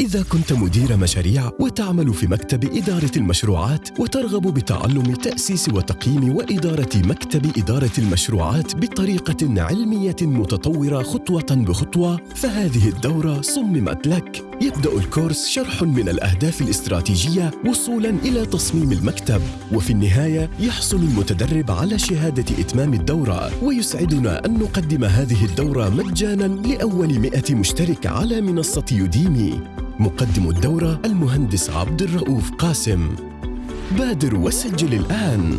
إذا كنت مدير مشاريع وتعمل في مكتب إدارة المشروعات وترغب بتعلم تأسيس وتقييم وإدارة مكتب إدارة المشروعات بطريقة علمية متطورة خطوة بخطوة فهذه الدورة صممت لك. يبدأ الكورس شرح من الأهداف الاستراتيجية وصولاً إلى تصميم المكتب وفي النهاية يحصل المتدرب على شهادة إتمام الدورة. ويسعدنا أن نقدم هذه الدورة مجاناً لأول مئة مشترك على منصة يوديمي. مقدم الدورة المهندس عبد الرؤوف قاسم. بادر وسجل الآن.